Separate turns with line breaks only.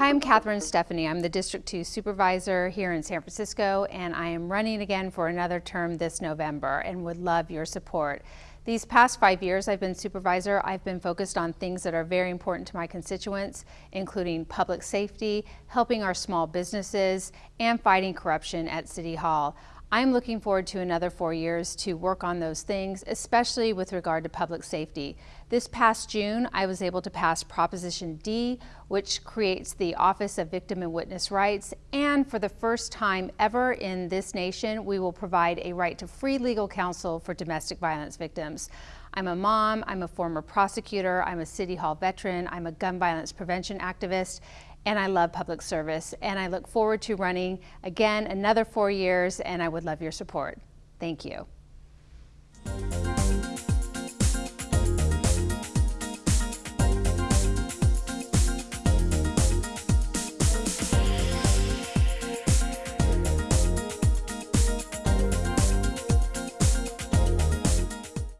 Hi, I'm Catherine Stefani. I'm the District 2 Supervisor here in San Francisco, and I am running again for another term this November and would love your support. These past five years I've been supervisor, I've been focused on things that are very important to my constituents, including public safety, helping our small businesses, and fighting corruption at City Hall. I'm looking forward to another four years to work on those things, especially with regard to public safety. This past June, I was able to pass Proposition D, which creates the Office of Victim and Witness Rights, and for the first time ever in this nation, we will provide a right to free legal counsel for domestic violence victims. I'm a mom, I'm a former prosecutor, I'm a City Hall veteran, I'm a gun violence prevention activist, and I love public service. And I look forward to running again another four years, and I would love your support. Thank you.